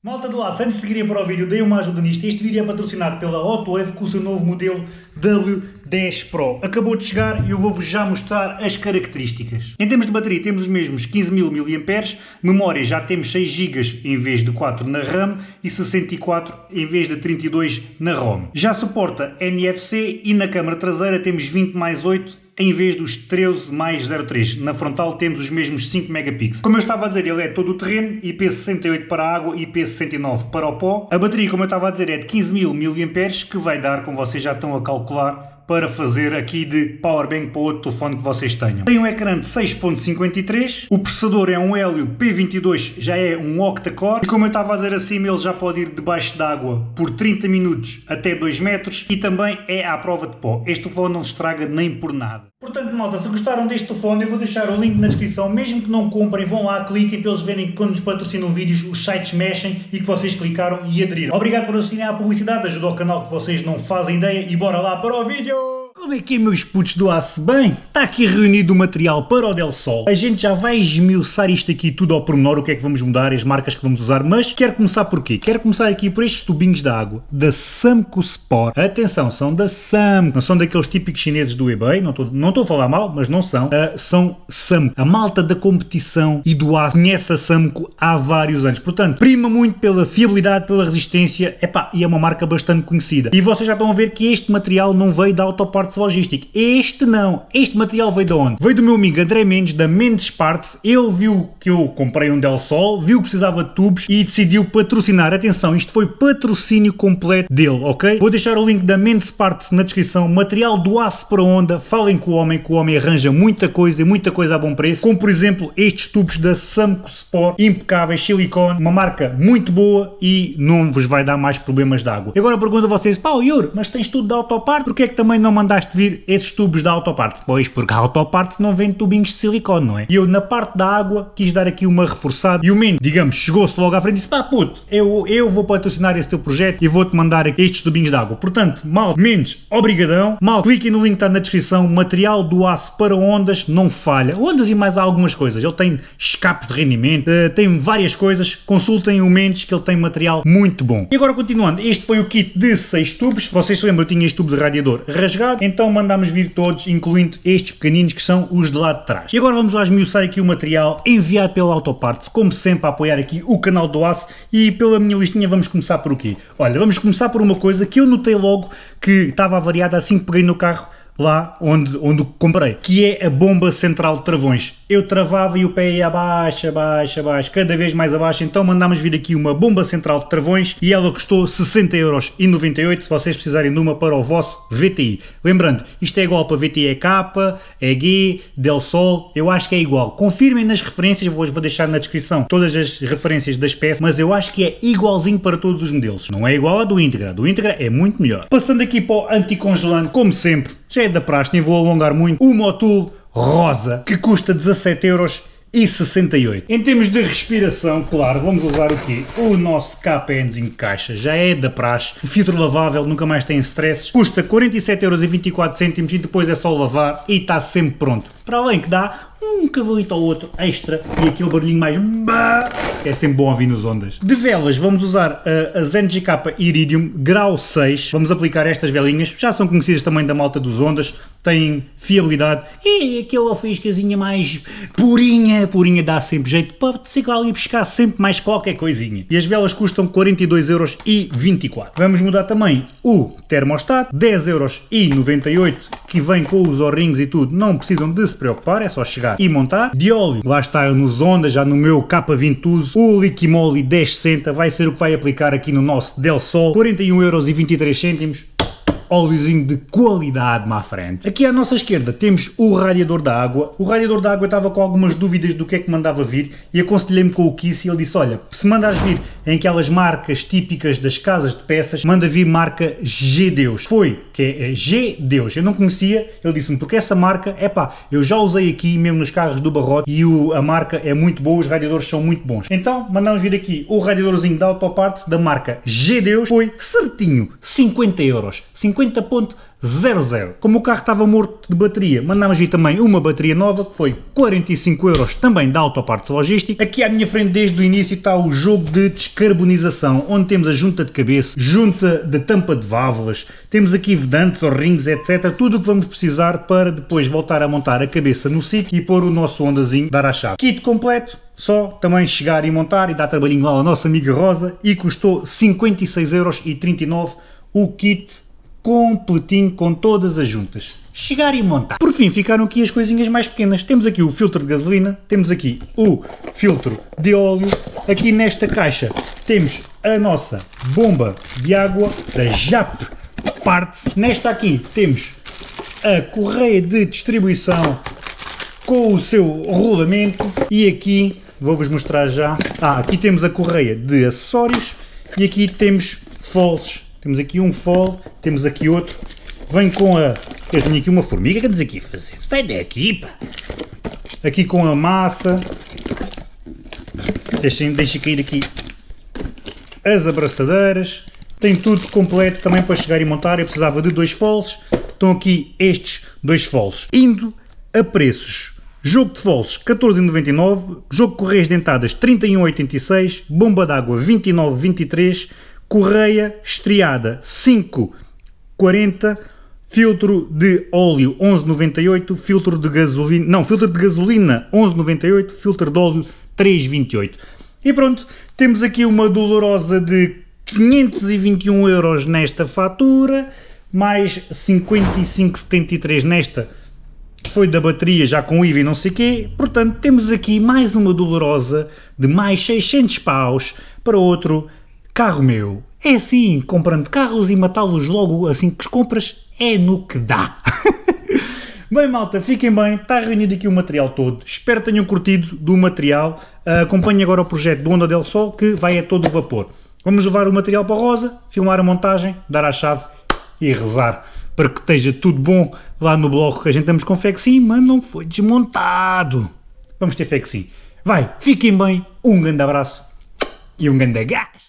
Malta do aço, antes de seguirem para o vídeo, deem uma ajuda nisto. Este vídeo é patrocinado pela Hotwave com o seu novo modelo W10 Pro. Acabou de chegar e eu vou-vos já mostrar as características. Em termos de bateria temos os mesmos 15.000 mAh, memória já temos 6 GB em vez de 4 na RAM e 64 em vez de 32 na ROM. Já suporta NFC e na câmara traseira temos 20 mais 8 em vez dos 13 mais 03. Na frontal temos os mesmos 5 megapixels. Como eu estava a dizer, ele é todo o terreno, IP68 para a água e IP69 para o pó. A bateria, como eu estava a dizer, é de 15.000 mAh, que vai dar, como vocês já estão a calcular, para fazer aqui de powerbank para outro telefone que vocês tenham. Tem um ecrã de 6.53, o processador é um Helio P22, já é um octa-core, e como eu estava a dizer acima, ele já pode ir debaixo d'água por 30 minutos até 2 metros, e também é à prova de pó. Este telefone não se estraga nem por nada. Portanto, malta, se gostaram deste telefone, eu vou deixar o link na descrição, mesmo que não comprem, vão lá, cliquem para eles verem que quando nos patrocinam vídeos, os sites mexem e que vocês clicaram e aderiram. Obrigado por assistirem à publicidade, ajuda ao canal que vocês não fazem ideia e bora lá para o vídeo! Como é que é, meus putos do aço? Bem, está aqui reunido o material para o Del Sol. A gente já vai esmiuçar isto aqui tudo ao pormenor, o que é que vamos mudar, as marcas que vamos usar, mas quero começar por quê? Quero começar aqui por estes tubinhos de água da Samco Sport. Atenção, são da Samco, não são daqueles típicos chineses do eBay, não estou não a falar mal, mas não são. Uh, são Samco. A malta da competição e do aço conhece a Samco há vários anos. Portanto, prima muito pela fiabilidade, pela resistência, epá, e é uma marca bastante conhecida. E vocês já estão a ver que este material não veio da Autopart Parts Logística. Este não. Este material veio de onde? Veio do meu amigo André Mendes, da Mendes Parts. Ele viu que eu comprei um Del Sol, viu que precisava de tubos e decidiu patrocinar. Atenção, isto foi patrocínio completo dele, ok? Vou deixar o link da Mendes Parts na descrição. Material do aço para onda. Falem com o homem, que o homem arranja muita coisa e muita coisa a bom preço. Como, por exemplo, estes tubos da Samco Sport, impecáveis, silicone. Uma marca muito boa e não vos vai dar mais problemas de água. Agora pergunto a vocês, pá, Yuri, mas tens tudo da Autopart, porque é que também não mandaste mandaste vir esses tubos da Autoparte. Pois, porque a Autoparte não vende tubinhos de silicone, não é? E eu, na parte da água, quis dar aqui uma reforçada e o Mendes, digamos, chegou-se logo à frente e disse, pá puto, eu, eu vou patrocinar esse teu projeto e vou-te mandar estes tubinhos de água. Portanto, mal, Mendes, obrigadão. Mal, cliquem no link que está na descrição, material do aço para ondas, não falha. Ondas e mais algumas coisas. Ele tem escapes de rendimento, uh, tem várias coisas. Consultem o Mendes que ele tem material muito bom. E agora continuando, este foi o kit de 6 tubos. Vocês se lembram, eu tinha este tubo de radiador rasgado então mandámos vir todos, incluindo estes pequeninos que são os de lá de trás. E agora vamos lá esmiuçar aqui o material enviado pela Autoparts, como sempre a apoiar aqui o canal do Aço e pela minha listinha vamos começar por o quê? Olha, vamos começar por uma coisa que eu notei logo que estava avariada assim que peguei no carro lá onde, onde comprei, que é a bomba central de travões. Eu travava e o pé ia abaixo, abaixo, abaixo, cada vez mais abaixo, então mandámos vir aqui uma bomba central de travões e ela custou 60,98€ se vocês precisarem de uma para o vosso VTI. Lembrando, isto é igual para VTI EK, EG, Del Sol, eu acho que é igual. Confirmem nas referências, vou, vou deixar na descrição todas as referências das peças, mas eu acho que é igualzinho para todos os modelos. Não é igual a do Integra, do Integra é muito melhor. Passando aqui para o anticongelante, como sempre, já é da praxe, nem vou alongar muito, o Motul rosa, que custa 17 euros e 68. Em termos de respiração, claro, vamos usar o quê? O nosso KPNs em caixa, já é da praxe, filtro lavável, nunca mais tem stress, custa 47,24€ e depois é só lavar e está sempre pronto. Para além que dá um cavalito ao outro extra e aquele barulhinho mais é sempre bom ouvir nos ondas. De velas vamos usar a, a ZenGK Iridium grau 6, vamos aplicar estas velinhas, já são conhecidas também da malta dos ondas, têm fiabilidade e aquela fiscazinha mais purinha, purinha dá sempre jeito para se ali buscar sempre mais qualquer coisinha. E as velas custam 42,24€. Vamos mudar também o termostato, 10,98€ que vem com os O-rings e tudo, não precisam de se preocupar, é só chegar e montar. De óleo, lá está nos Honda, já no meu K20 uso. O Liquimoli 1060 vai ser o que vai aplicar aqui no nosso Del Sol. 41,23€ óleozinho de qualidade má frente. Aqui à nossa esquerda temos o radiador da água. O radiador da água estava com algumas dúvidas do que é que mandava vir e aconselhei-me com o Kiss e ele disse, olha, se mandares vir em aquelas marcas típicas das casas de peças, manda vir marca G-Deus. Foi, que é, é G-Deus. Eu não conhecia, ele disse-me, porque essa marca, é pá, eu já usei aqui mesmo nos carros do Barrote e o, a marca é muito boa, os radiadores são muito bons. Então, mandamos vir aqui o radiadorzinho da Autoparts da marca G-Deus, foi certinho, 50 euros. 50 50.00. Como o carro estava morto de bateria, mandámos vir também uma bateria nova, que foi 45 euros também da Autopartes Logística. Aqui à minha frente desde o início está o jogo de descarbonização, onde temos a junta de cabeça, junta de tampa de válvulas, temos aqui vedantes ou rings, etc. Tudo o que vamos precisar para depois voltar a montar a cabeça no sítio e pôr o nosso ondazinho dar à chave. Kit completo, só também chegar e montar e dar trabalhinho lá ao nosso amigo Rosa e custou 56,39€ o kit completinho com todas as juntas. Chegar e montar. Por fim, ficaram aqui as coisinhas mais pequenas. Temos aqui o filtro de gasolina, temos aqui o filtro de óleo, aqui nesta caixa temos a nossa bomba de água da JAP Parts. Nesta aqui temos a correia de distribuição com o seu rolamento e aqui vou-vos mostrar já. Ah, aqui temos a correia de acessórios e aqui temos foles. Temos aqui um fole, temos aqui outro. Vem com a... Eu tenho aqui uma formiga que andas aqui a fazer. Sai daqui, pá! Aqui com a massa. Deixem, deixem cair aqui as abraçadeiras. Tem tudo completo também para chegar e montar. Eu precisava de dois foles. Estão aqui estes dois foles. Indo a preços Jogo de foles 14,99, jogo de correias dentadas 31,86, bomba d'água 29,23, correia estriada 5,40, filtro de óleo 11,98, filtro de gasolina, não, filtro de gasolina 11,98, filtro de óleo 3,28. E pronto, temos aqui uma dolorosa de 521 euros nesta fatura, mais 55,73 nesta foi da bateria já com IVA e não sei quê, portanto temos aqui mais uma dolorosa de mais 600 paus para outro carro meu. É assim, comprando carros e matá-los logo assim que os compras, é no que dá. Bem malta, fiquem bem, está reunido aqui o material todo, espero tenham curtido do material, uh, acompanhem agora o projeto do Onda del Sol que vai a todo vapor. Vamos levar o material para a Rosa, filmar a montagem, dar a chave e rezar para que esteja tudo bom lá no bloco que a gente estamos com fé que sim, mas não foi desmontado. Vamos ter fé que sim. Vai, fiquem bem, um grande abraço e um grande gás.